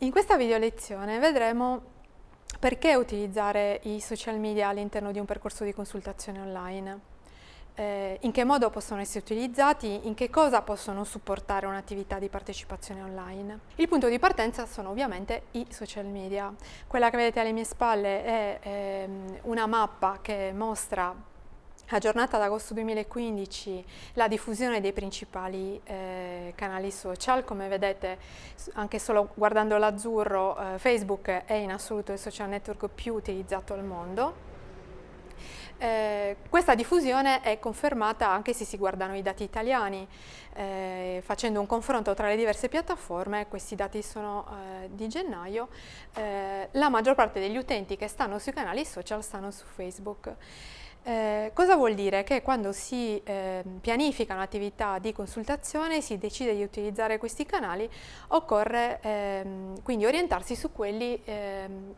In questa video lezione vedremo perché utilizzare i social media all'interno di un percorso di consultazione online, eh, in che modo possono essere utilizzati, in che cosa possono supportare un'attività di partecipazione online. Il punto di partenza sono ovviamente i social media. Quella che vedete alle mie spalle è eh, una mappa che mostra aggiornata ad agosto 2015 la diffusione dei principali eh, canali social, come vedete anche solo guardando l'azzurro eh, Facebook è in assoluto il social network più utilizzato al mondo. Eh, questa diffusione è confermata anche se si guardano i dati italiani, eh, facendo un confronto tra le diverse piattaforme, questi dati sono eh, di gennaio, eh, la maggior parte degli utenti che stanno sui canali social stanno su Facebook. Eh, cosa vuol dire? Che quando si eh, pianifica un'attività di consultazione, si decide di utilizzare questi canali, occorre ehm, quindi orientarsi su quelli ehm,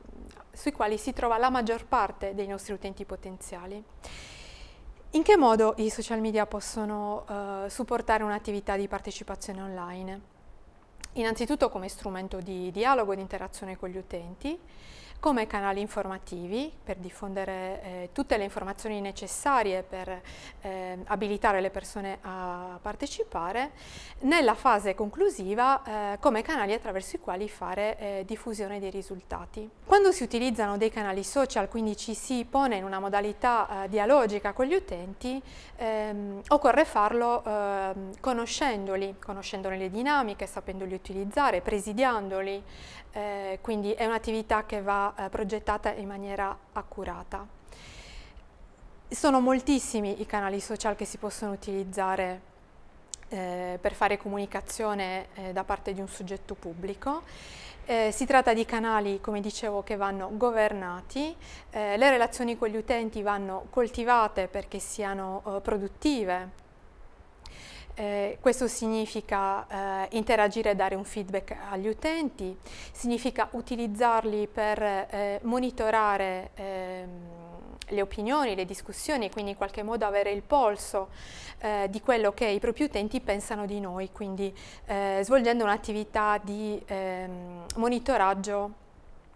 sui quali si trova la maggior parte dei nostri utenti potenziali. In che modo i social media possono eh, supportare un'attività di partecipazione online? Innanzitutto come strumento di dialogo e di interazione con gli utenti, come canali informativi per diffondere eh, tutte le informazioni necessarie per eh, abilitare le persone a partecipare, nella fase conclusiva eh, come canali attraverso i quali fare eh, diffusione dei risultati. Quando si utilizzano dei canali social, quindi ci si pone in una modalità eh, dialogica con gli utenti, ehm, occorre farlo ehm, conoscendoli, conoscendone le dinamiche, sapendoli utilizzare, presidiandoli, eh, quindi è un'attività che va eh, progettata in maniera accurata. Sono moltissimi i canali social che si possono utilizzare eh, per fare comunicazione eh, da parte di un soggetto pubblico. Eh, si tratta di canali, come dicevo, che vanno governati, eh, le relazioni con gli utenti vanno coltivate perché siano eh, produttive, eh, questo significa eh, interagire e dare un feedback agli utenti, significa utilizzarli per eh, monitorare ehm, le opinioni, le discussioni quindi in qualche modo avere il polso eh, di quello che i propri utenti pensano di noi, quindi eh, svolgendo un'attività di ehm, monitoraggio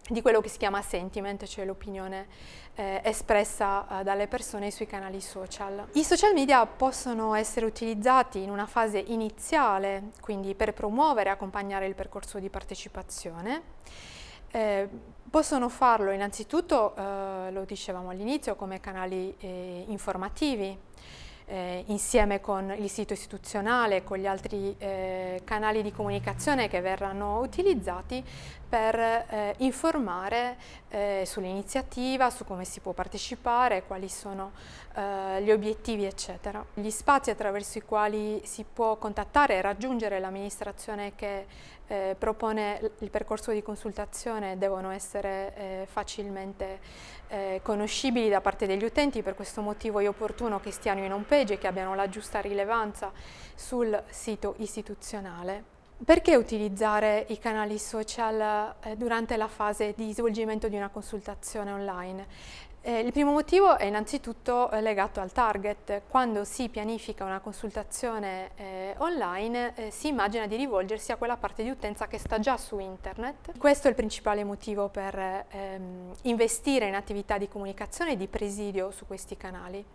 di quello che si chiama sentiment, cioè l'opinione eh, espressa eh, dalle persone sui canali social. I social media possono essere utilizzati in una fase iniziale, quindi per promuovere e accompagnare il percorso di partecipazione. Eh, possono farlo innanzitutto, eh, lo dicevamo all'inizio, come canali eh, informativi, eh, insieme con il sito istituzionale, con gli altri eh, canali di comunicazione che verranno utilizzati per eh, informare eh, sull'iniziativa, su come si può partecipare, quali sono eh, gli obiettivi eccetera. Gli spazi attraverso i quali si può contattare e raggiungere l'amministrazione che eh, propone il percorso di consultazione devono essere eh, facilmente eh, conoscibili da parte degli utenti, per questo motivo è opportuno che stiano in home page e che abbiano la giusta rilevanza sul sito istituzionale. Perché utilizzare i canali social eh, durante la fase di svolgimento di una consultazione online? Eh, il primo motivo è innanzitutto eh, legato al target. Quando si pianifica una consultazione eh, online eh, si immagina di rivolgersi a quella parte di utenza che sta già su internet. Questo è il principale motivo per ehm, investire in attività di comunicazione e di presidio su questi canali.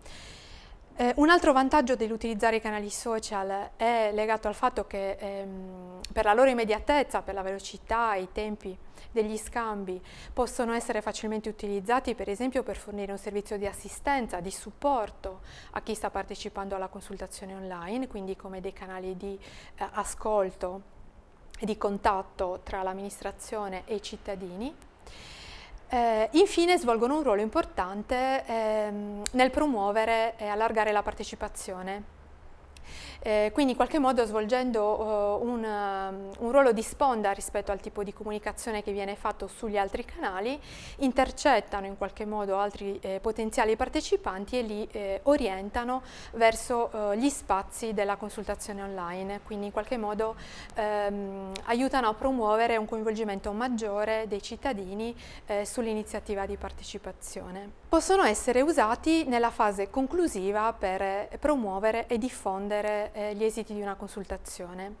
Eh, un altro vantaggio dell'utilizzare i canali social è legato al fatto che ehm, per la loro immediatezza, per la velocità, i tempi degli scambi possono essere facilmente utilizzati per esempio per fornire un servizio di assistenza, di supporto a chi sta partecipando alla consultazione online, quindi come dei canali di eh, ascolto e di contatto tra l'amministrazione e i cittadini. Eh, infine svolgono un ruolo importante ehm, nel promuovere e allargare la partecipazione eh, quindi in qualche modo svolgendo uh, un, uh, un, ruolo di sponda rispetto al tipo di comunicazione che viene fatto sugli altri canali, intercettano in qualche modo altri eh, potenziali partecipanti e li eh, orientano verso uh, gli spazi della consultazione online, quindi in qualche modo ehm, aiutano a promuovere un coinvolgimento maggiore dei cittadini eh, sull'iniziativa di partecipazione. Possono essere usati nella fase conclusiva per promuovere e diffondere eh, gli esiti di una consultazione.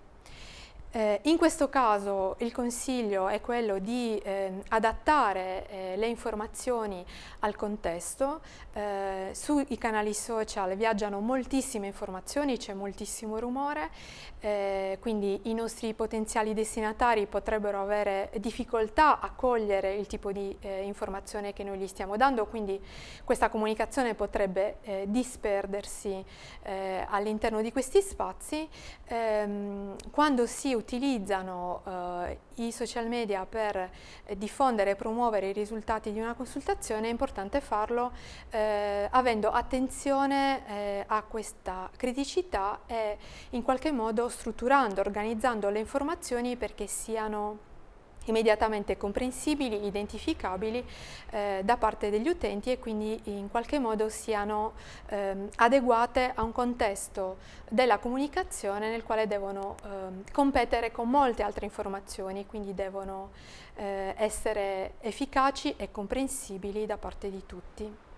Eh, in questo caso il consiglio è quello di eh, adattare eh, le informazioni al contesto, eh, sui canali social viaggiano moltissime informazioni, c'è moltissimo rumore, eh, quindi i nostri potenziali destinatari potrebbero avere difficoltà a cogliere il tipo di eh, informazione che noi gli stiamo dando, quindi questa comunicazione potrebbe disperdersi all'interno di questi spazi. Ehm, quando si utilizzano eh, i social media per eh, diffondere e promuovere i risultati di una consultazione è importante farlo eh, avendo attenzione eh, a questa criticità e in qualche modo strutturando, organizzando le informazioni perché siano immediatamente comprensibili, identificabili eh, da parte degli utenti e quindi in qualche modo siano eh, adeguate a un contesto della comunicazione nel quale devono eh, competere con molte altre informazioni, quindi devono eh, essere efficaci e comprensibili da parte di tutti.